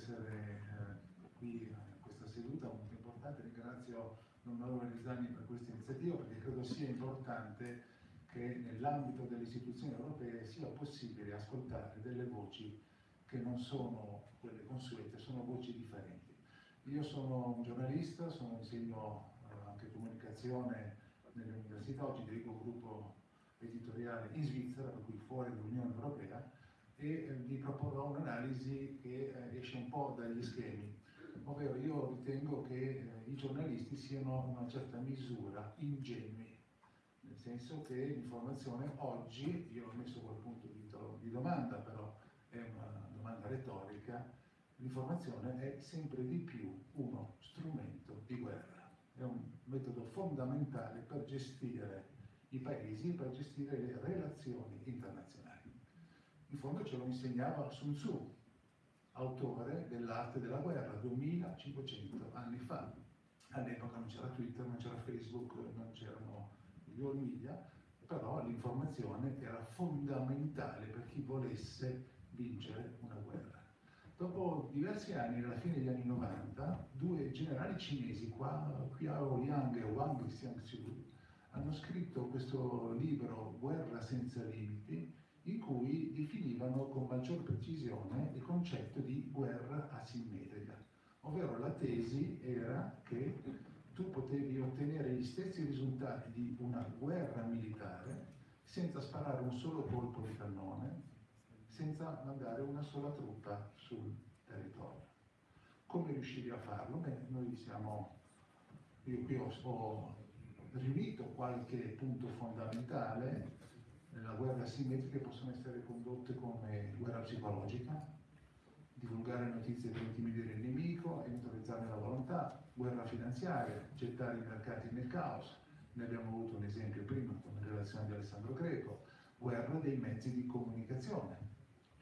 essere eh, qui a questa seduta molto importante. Ringrazio l'onorevole Risani per questa iniziativa perché credo sia importante che nell'ambito delle istituzioni europee sia possibile ascoltare delle voci che non sono quelle consuete, sono voci differenti. Io sono un giornalista, sono, insegno eh, anche comunicazione nelle università, oggi dirigo un gruppo editoriale in Svizzera, per cui fuori dall'Unione Europea, e eh, vi proporrò un'analisi che eh, esce un po' dagli schemi, ovvero io ritengo che eh, i giornalisti siano in una certa misura ingenui, nel senso che l'informazione oggi, io ho messo quel punto di domanda, però è una domanda retorica, l'informazione è sempre di più uno strumento di guerra, è un metodo fondamentale per gestire i paesi, per gestire le relazioni internazionali. In fondo ce lo insegnava Sun Tzu, autore dell'arte della guerra, 2500 anni fa. All'epoca non c'era Twitter, non c'era Facebook, non c'erano gli media, però l'informazione era fondamentale per chi volesse vincere una guerra. Dopo diversi anni, alla fine degli anni 90, due generali cinesi, Qiao Liang e Wang Xiangxiu, hanno scritto questo libro Guerra senza limiti, in cui definivano con maggior precisione il concetto di guerra asimmetrica, ovvero la tesi era che tu potevi ottenere gli stessi risultati di una guerra militare senza sparare un solo colpo di cannone, senza mandare una sola truppa sul territorio. Come riuscivi a farlo? Beh, noi siamo, io qui ho, ho riunito qualche punto fondamentale, le guerre asimmetriche possono essere condotte come guerra psicologica, divulgare notizie per intimidire il nemico e neutralizzarne la volontà, guerra finanziaria, gettare i mercati nel caos, ne abbiamo avuto un esempio prima con la relazione di Alessandro Greco, guerra dei mezzi di comunicazione,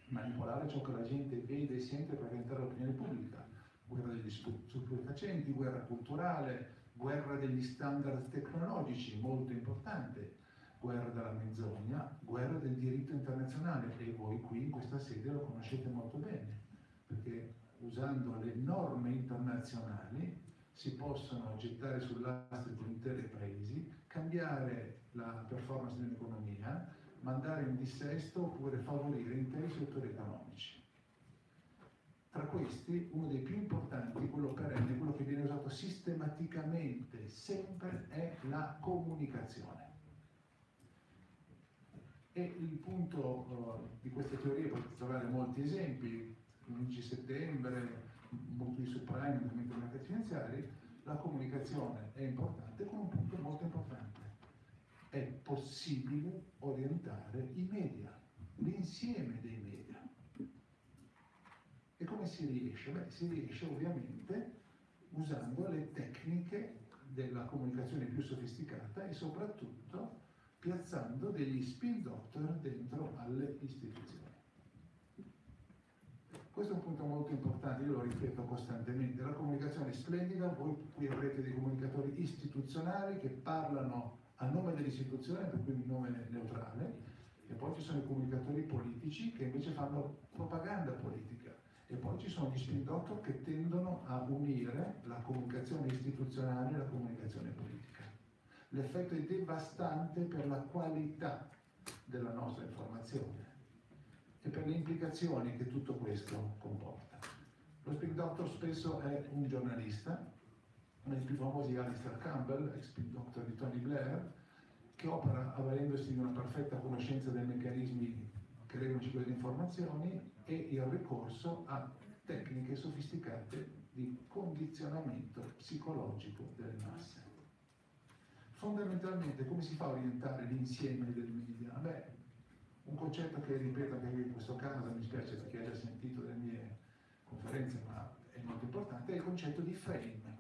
manipolare ciò che la gente vede e sente per orientare l'opinione pubblica, guerra degli stupefacenti, guerra culturale, guerra degli standard tecnologici, molto importante, guerra della menzogna, guerra del diritto internazionale e voi qui in questa sede lo conoscete molto bene, perché usando le norme internazionali si possono gettare sull'astrico interi paesi, cambiare la performance dell'economia, mandare in dissesto oppure favorire interi settori economici. Tra questi, uno dei più importanti, quello perenne, quello che viene usato sistematicamente, sempre, è la comunicazione. E il punto uh, di queste teorie potete trovare molti esempi, l'11 settembre, molti subprime, movimento dei mercati finanziari, la comunicazione è importante con un punto molto importante. È possibile orientare i media, l'insieme dei media. E come si riesce? Beh, si riesce ovviamente usando le tecniche della comunicazione più sofisticata e soprattutto piazzando degli spin doctor dentro alle istituzioni. Questo è un punto molto importante, io lo ripeto costantemente, la comunicazione è splendida, voi qui avrete dei comunicatori istituzionali che parlano a nome dell'istituzione, per cui un nome neutrale, e poi ci sono i comunicatori politici che invece fanno propaganda politica, e poi ci sono gli spin doctor che tendono a unire la comunicazione istituzionale e la comunicazione politica. L'effetto è devastante per la qualità della nostra informazione e per le implicazioni che tutto questo comporta. Lo spin doctor spesso è un giornalista, uno dei più famosi è Alistair Campbell, ex spin doctor di Tony Blair, che opera avvalendosi di una perfetta conoscenza dei meccanismi che regolano il ciclo delle informazioni e il ricorso a tecniche sofisticate di condizionamento psicologico delle masse. Fondamentalmente come si fa a orientare l'insieme del media? Beh, un concetto che ripeto anche in questo caso, mi spiace perché ha già sentito le mie conferenze, ma è molto importante, è il concetto di frame,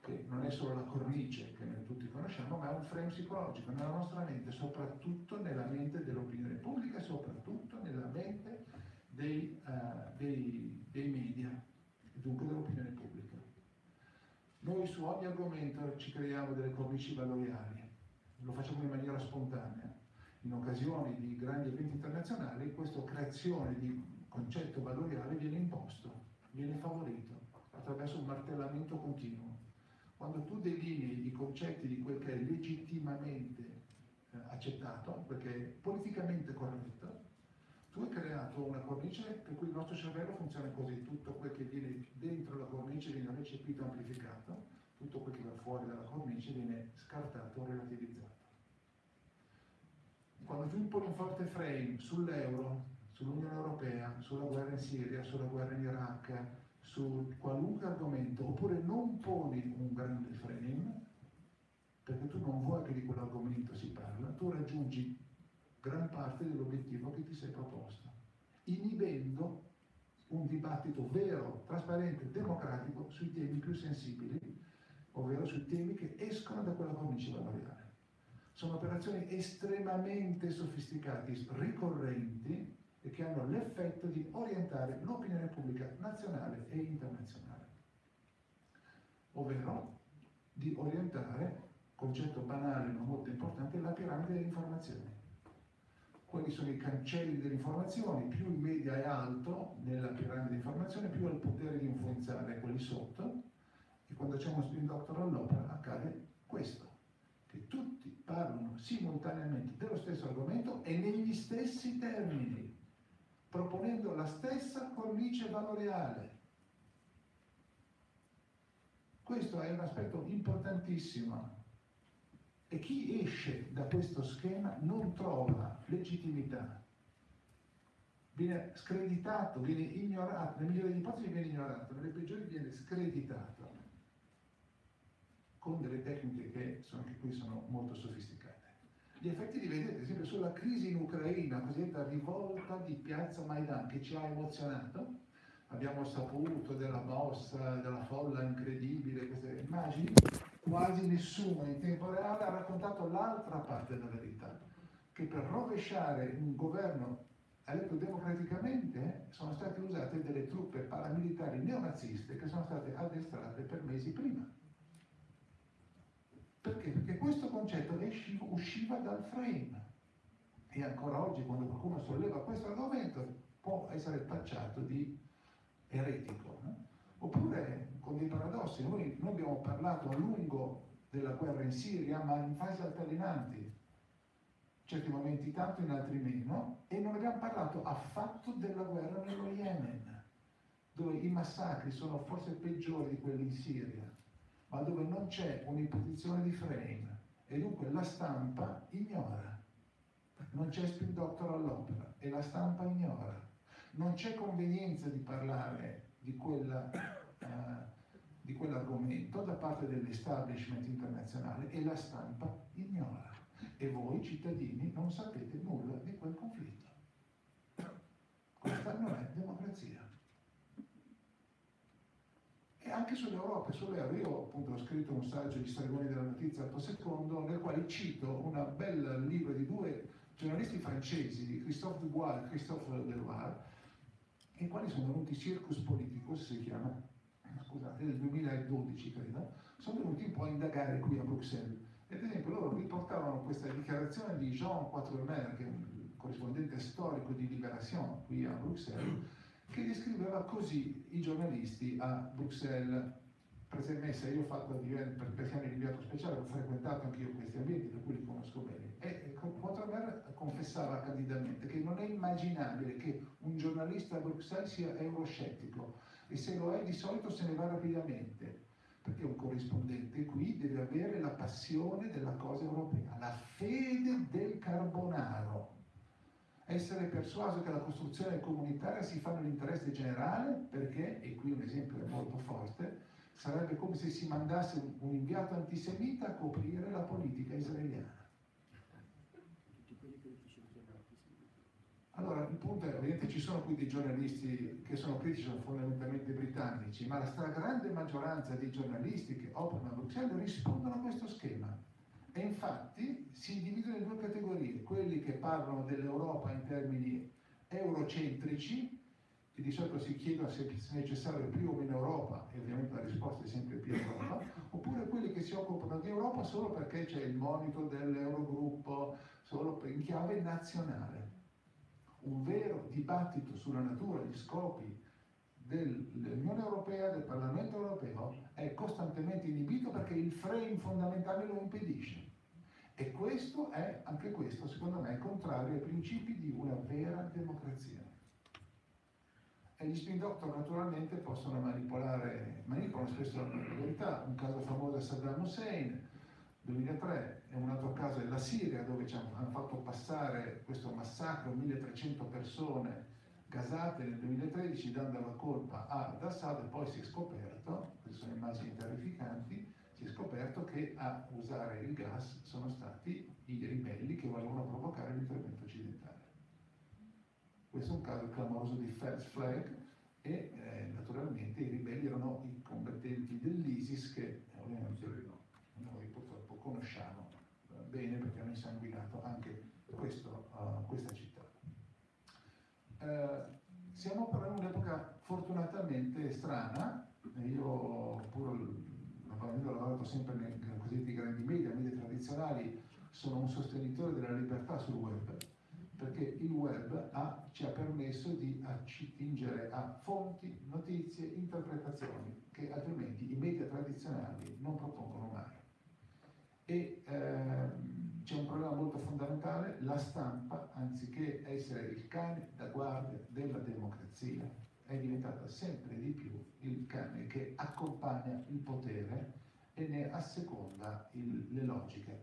che non è solo la cornice che noi tutti conosciamo, ma è un frame psicologico nella nostra mente, soprattutto nella mente dell'opinione pubblica e soprattutto nella mente dei, uh, dei, dei media, dunque dell'opinione pubblica. Noi su ogni argomento ci creiamo delle cornici valoriali, lo facciamo in maniera spontanea in occasione di grandi eventi internazionali questa creazione di concetto valoriale viene imposto viene favorito attraverso un martellamento continuo. Quando tu delinei i concetti di quel che è legittimamente eh, accettato, perché è politicamente corretto, tu hai creato una cornice per cui il nostro cervello funziona così, tutto quel che viene dentro la cornice viene recepito amplificato, tutto quel che va fuori dalla cornice viene scartato relativizzato. Quando tu imponi un forte frame sull'euro, sull'Unione Europea, sulla guerra in Siria, sulla guerra in Iraq, su qualunque argomento, oppure non poni un grande frame, perché tu non vuoi che di quell'argomento si parla, tu raggiungi gran parte dell'obiettivo che ti sei proposto, inibendo un dibattito vero, trasparente, democratico sui temi più sensibili, ovvero sui temi che escono da quella cornice valoriale. Sono operazioni estremamente sofisticate, ricorrenti, e che hanno l'effetto di orientare l'opinione pubblica nazionale e internazionale, ovvero di orientare, concetto banale ma molto importante, la piramide delle informazioni. Quelli sono i cancelli delle informazioni, più il media è alto nella piramide di informazioni, più ha il potere di influenzare quelli sotto, e quando c'è uno spin doctor all'opera accade questo, che tutti parlano simultaneamente dello stesso argomento e negli stessi termini proponendo la stessa cornice valoriale. Questo è un aspetto importantissimo e chi esce da questo schema non trova legittimità, viene screditato, viene ignorato, nelle migliori ipotesi viene ignorato, nelle peggiori viene screditato con delle tecniche che sono, anche qui sono molto sofisticate. Gli effetti li vedete, ad esempio, sulla crisi in Ucraina, cosiddetta rivolta di piazza Maidan, che ci ha emozionato. Abbiamo saputo della mossa, della folla incredibile, queste immagini. Quasi nessuno in tempo reale ha raccontato l'altra parte della verità, che per rovesciare un governo eletto democraticamente sono state usate delle truppe paramilitari neonaziste che sono state addestrate per mesi prima. Perché? Perché questo concetto usciva dal frame e ancora oggi quando qualcuno solleva questo argomento può essere tacciato di eretico. No? Oppure con dei paradossi, noi, noi, abbiamo parlato a lungo della guerra in Siria ma in fasi altalenanti, certi momenti tanto, in altri meno, e non abbiamo parlato affatto della guerra nello Yemen, dove i massacri sono forse peggiori di quelli in Siria ma dove non c'è un'imposizione di frame e dunque la stampa ignora. Non c'è spin doctor all'opera e la stampa ignora. Non c'è convenienza di parlare di, quella, uh, di quell'argomento da parte dell'establishment internazionale e la stampa ignora. E voi cittadini non sapete nulla di quel conflitto. Questa non è democrazia anche sull'Europa e sull'euro. Io appunto ho scritto un saggio di Stregoni della Notizia Alto Secondo, nel quale cito un bel libro di due giornalisti francesi, Christophe Dubois e Christophe Deloire, i quali sono venuti Circus Politicus, si chiama, scusate, nel 2012 credo, sono venuti un po' a indagare qui a Bruxelles. E ad esempio loro riportavano questa dichiarazione di Jean Quatremer, che è un corrispondente storico di Libération qui a Bruxelles, che descriveva così i giornalisti a Bruxelles. Presemessa, io ho fatto per perché anni l'inviato speciale, ho frequentato anche io questi ambienti, per cui li conosco bene. E Quatremer confessava candidamente che non è immaginabile che un giornalista a Bruxelles sia euroscettico e se lo è di solito se ne va rapidamente, perché un corrispondente qui deve avere la passione della cosa europea, la fede del carbonaro essere persuaso che la costruzione comunitaria si fa nell'interesse generale perché, e qui un esempio è molto forte, sarebbe come se si mandasse un inviato antisemita a coprire la politica israeliana. Allora, il punto è, ovviamente ci sono qui dei giornalisti che sono critici, sono fondamentalmente britannici, ma la stragrande maggioranza dei giornalisti che operano a Bruxelles rispondono a questo schema. E infatti si dividono in due categorie, quelli che parlano dell'Europa in termini eurocentrici, che di solito si chiedono se è necessario più o meno Europa, e ovviamente la risposta è sempre più Europa, oppure quelli che si occupano di Europa solo perché c'è il monito dell'Eurogruppo, solo in chiave nazionale. Un vero dibattito sulla natura, gli scopi dell'Unione Europea, del Parlamento Europeo, è costantemente inibito perché il frame fondamentale lo impedisce. E questo è, anche questo, secondo me, contrario ai principi di una vera democrazia. E gli spin doctor naturalmente possono manipolare, manipolano spesso la verità. Un caso famoso è Saddam Hussein, 2003, e un altro caso è la Siria, dove ci hanno fatto passare questo massacro, 1300 persone gasate nel 2013 dando la colpa ad Assad e poi si è scoperto, queste sono immagini terrificanti, si è scoperto che a usare il gas sono stati i ribelli che volevano provocare l'intervento occidentale. Questo è un caso clamoroso di First Flag e eh, naturalmente i ribelli erano i combattenti dell'ISIS che ovviamente noi purtroppo conosciamo eh, bene perché hanno insanguinato anche questo, uh, questa città. Uh, siamo però in un'epoca fortunatamente strana, io pur avendo lavorato sempre nei cosiddetti grandi media, media tradizionali, sono un sostenitore della libertà sul web perché il web ha, ci ha permesso di attingere a fonti, notizie, interpretazioni che altrimenti i media tradizionali non propongono mai. E ehm, c'è un problema molto fondamentale, la stampa, anziché essere il cane da guardia della democrazia, è diventata sempre di più il cane che accompagna il potere e ne asseconda il, le logiche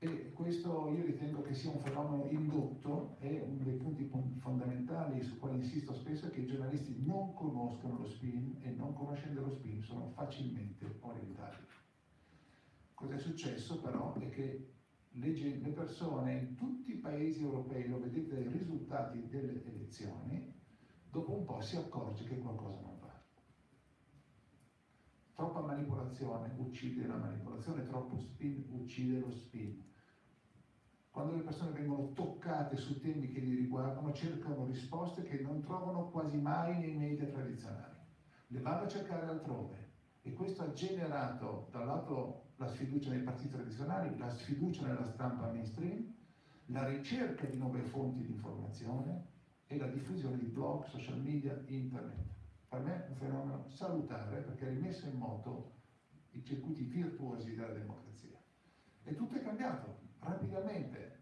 e questo io ritengo che sia un fenomeno indotto e uno dei punti fondamentali su quali insisto spesso è che i giornalisti non conoscono lo spin e non conoscendo lo spin sono facilmente orientati. Cosa è successo però è che le, le persone in tutti i paesi europei, lo vedete dai risultati delle elezioni, dopo un po' si accorge che qualcosa non va. Troppa manipolazione uccide la manipolazione, troppo spin uccide lo spin quando le persone vengono toccate su temi che li riguardano, cercano risposte che non trovano quasi mai nei media tradizionali. Le vanno a cercare altrove e questo ha generato dal lato la sfiducia nei partiti tradizionali, la sfiducia nella stampa mainstream, la ricerca di nuove fonti di informazione e la diffusione di blog, social media, internet. Per me è un fenomeno salutare perché ha rimesso in moto i circuiti virtuosi della democrazia. E tutto è cambiato rapidamente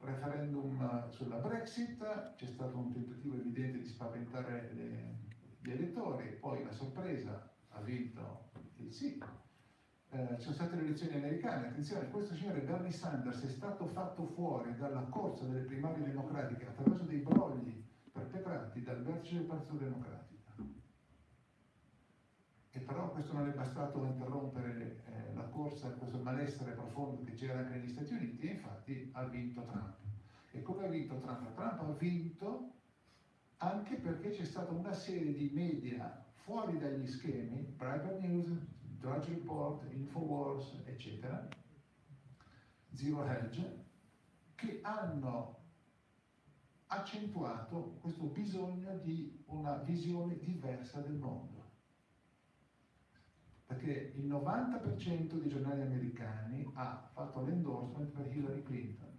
referendum sulla Brexit, c'è stato un tentativo evidente di spaventare le, gli elettori, poi la sorpresa ha vinto il sì. Eh, ci sono state le elezioni americane, attenzione, questo signore Bernie Sanders è stato fatto fuori dalla corsa delle primarie democratiche attraverso dei brogli perpetrati dal vertice del Partito Democratico. E però questo non è bastato a interrompere eh, la corsa, questo malessere profondo che c'era anche negli Stati Uniti e infatti ha vinto Trump. E come ha vinto Trump? Trump ha vinto anche perché c'è stata una serie di media fuori dagli schemi, Private News, Drudge Report, Infowars, eccetera, Zero Hedge, che hanno accentuato questo bisogno di una visione diversa del mondo perché il 90% dei giornali americani ha fatto l'endorsement per Hillary Clinton.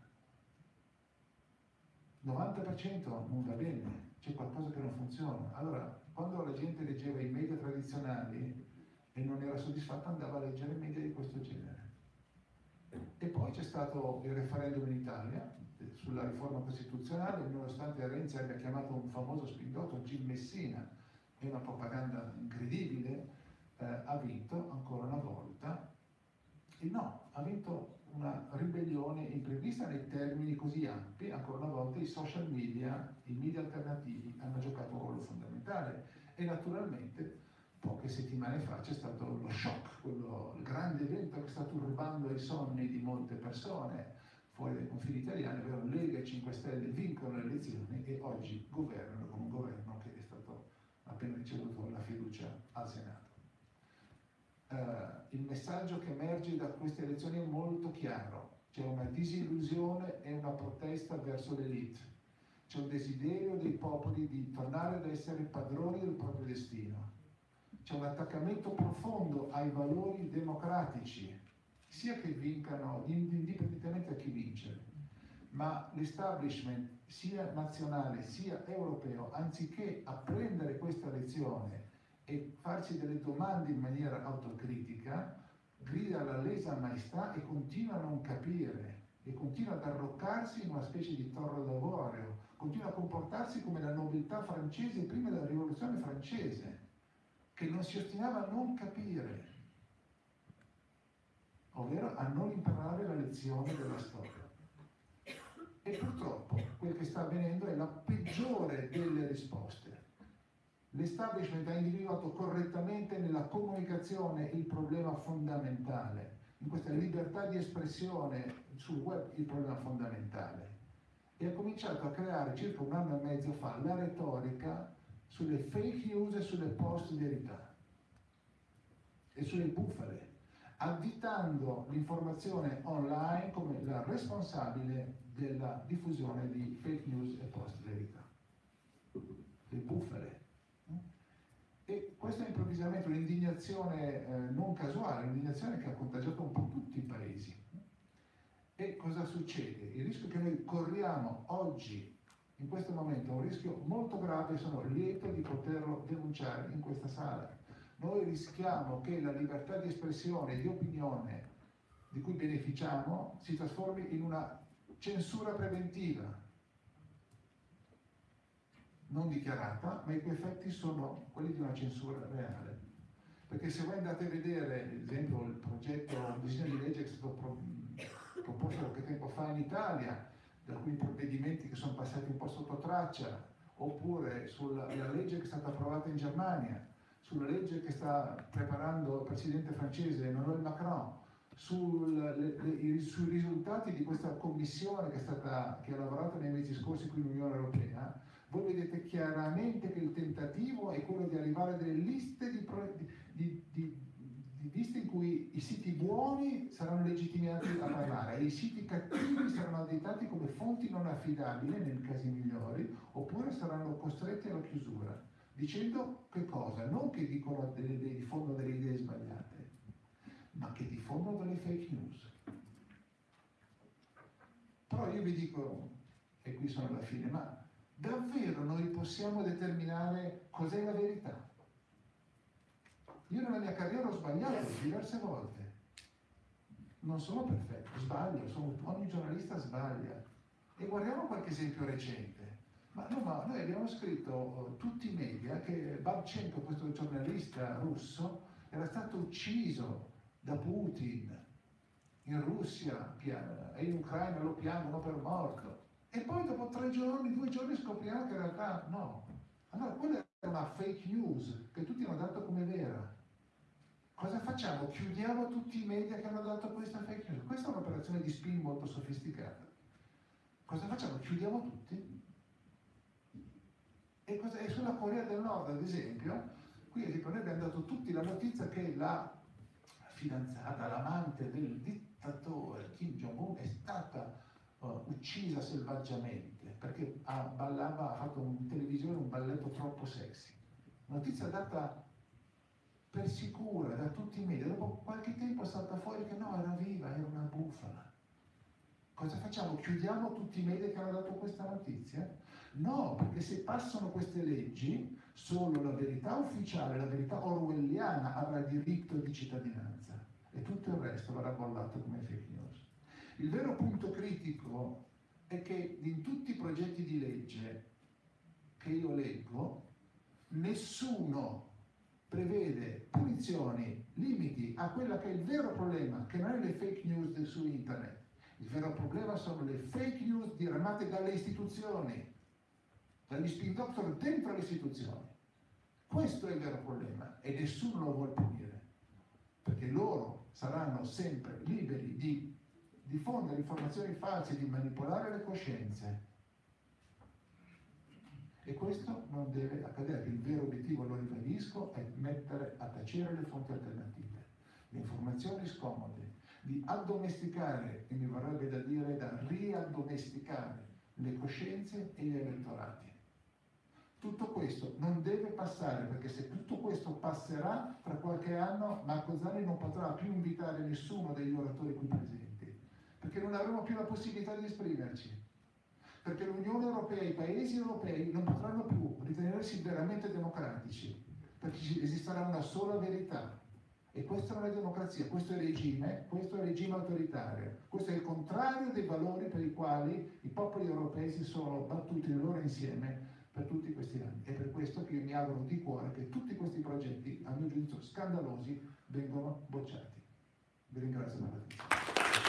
90% non va bene, c'è qualcosa che non funziona. Allora, quando la gente leggeva i media tradizionali e non era soddisfatta, andava a leggere media di questo genere. E poi c'è stato il referendum in Italia sulla riforma costituzionale, nonostante Renzi abbia chiamato un famoso spindotto Gil Messina, è una propaganda incredibile, eh, ha vinto ancora una volta il no, ha vinto una ribellione imprevista nei termini così ampi, ancora una volta i social media, i media alternativi hanno giocato un ruolo fondamentale e naturalmente poche settimane fa c'è stato lo shock, quello, il grande evento che sta turbando i sonni di molte persone fuori dai confini italiani, ovvero Lega e 5 Stelle vincono le elezioni e oggi governano con un governo che è stato appena ricevuto la fiducia al Senato eh, il messaggio che emerge da queste elezioni è molto chiaro. C'è una disillusione e una protesta verso l'elite. C'è un desiderio dei popoli di tornare ad essere padroni del proprio destino. C'è un attaccamento profondo ai valori democratici, sia che vincano, indipendentemente da chi vince. ma l'establishment sia nazionale sia europeo, anziché apprendere questa lezione e farsi delle domande in maniera autocritica, grida alla lesa maestà e continua a non capire e continua ad arroccarsi in una specie di torre d'avorio, continua a comportarsi come la nobiltà francese prima della rivoluzione francese, che non si ostinava a non capire, ovvero a non imparare la lezione della storia. E purtroppo quel che sta avvenendo è la peggiore delle risposte. L'establishment ha individuato correttamente nella comunicazione il problema fondamentale, in questa libertà di espressione sul web il problema fondamentale. E ha cominciato a creare circa un anno e mezzo fa la retorica sulle fake news e sulle post verità. E sulle bufale, additando l'informazione online come la responsabile della diffusione di fake news e post verità. Le bufale. E improvvisamente un'indignazione eh, non casuale, un'indignazione che ha contagiato un po' tutti i paesi. E cosa succede? Il rischio che noi corriamo oggi, in questo momento, è un rischio molto grave e sono lieto di poterlo denunciare in questa sala. Noi rischiamo che la libertà di espressione e di opinione di cui beneficiamo si trasformi in una censura preventiva, non dichiarata, ma i cui effetti sono quelli di una censura reale. Perché se voi andate a vedere, ad esempio, il progetto, il disegno di legge che è stato proposto qualche tempo fa in Italia, da alcuni provvedimenti che sono passati un po' sotto traccia, oppure sulla legge che è stata approvata in Germania, sulla legge che sta preparando il presidente francese Emmanuel Macron, sul, le, le, sui risultati di questa commissione che, stata, che ha lavorato nei mesi scorsi qui in Unione Europea, voi vedete chiaramente che il tentativo è quello di arrivare a delle liste di, di, di, di liste in cui i siti buoni saranno legittimati a parlare e i siti cattivi saranno additati come fonti non affidabili nei casi migliori oppure saranno costretti alla chiusura dicendo che cosa? Non che dicono delle, diffondono delle idee sbagliate, ma che diffondono delle fake news. Però io vi dico, e qui sono alla fine, ma davvero noi possiamo determinare cos'è la verità? Io nella mia carriera ho sbagliato diverse volte. Non sono perfetto, sbaglio, sono, ogni giornalista sbaglia. E guardiamo qualche esempio recente. Ma no, ma noi abbiamo scritto uh, tutti i media che Babchenko, questo giornalista russo, era stato ucciso da Putin in Russia e in Ucraina lo piangono per morto. E poi dopo tre giorni, due giorni scopriamo che in realtà no. Allora quella è una fake news che tutti hanno dato come vera. Cosa facciamo? Chiudiamo tutti i media che hanno dato questa fake news. Questa è un'operazione di spin molto sofisticata. Cosa facciamo? Chiudiamo tutti? E, cosa, e sulla Corea del Nord, ad esempio, qui ad noi abbiamo dato tutti la notizia che la fidanzata, l'amante del dittatore Kim Jong-un è stata uh, uccisa selvaggiamente perché ha, ballava, ha fatto in televisione un balletto troppo sexy. Notizia data per sicura da tutti i media, dopo qualche tempo salta fuori che no, era viva, era una bufala. Cosa facciamo? Chiudiamo tutti i media che hanno dato questa notizia? No, perché se passano queste leggi, solo la verità ufficiale, la verità orwelliana avrà diritto di cittadinanza e tutto il resto verrà bollato come fake news. Il vero punto critico è che in tutti i progetti di legge che io leggo, nessuno prevede punizioni, limiti a quella che è il vero problema, che non è le fake news su internet. Il vero problema sono le fake news diramate dalle istituzioni dagli spin doctor dentro le istituzioni. Questo è il vero problema e nessuno lo vuole punire, perché loro saranno sempre liberi di diffondere informazioni false, di manipolare le coscienze. E questo non deve accadere. Il vero obiettivo, lo ribadisco, è mettere a tacere le fonti alternative, le informazioni scomode, di addomesticare, e mi vorrebbe da dire da riaddomesticare le coscienze e gli elettorati. Tutto questo non deve passare, perché se tutto questo passerà, tra qualche anno Marco Zanni non potrà più invitare nessuno degli oratori qui presenti, perché non avremo più la possibilità di esprimerci. Perché l'Unione Europea, i paesi europei non potranno più ritenersi veramente democratici, perché esisterà una sola verità. E questa non è democrazia, questo è regime, questo è regime autoritario, questo è il contrario dei valori per i quali i popoli europei si sono battuti loro insieme per tutti questi anni. È per questo che io mi auguro di cuore che tutti questi progetti, a mio giudizio scandalosi, vengano bocciati. Vi ringrazio per l'attenzione.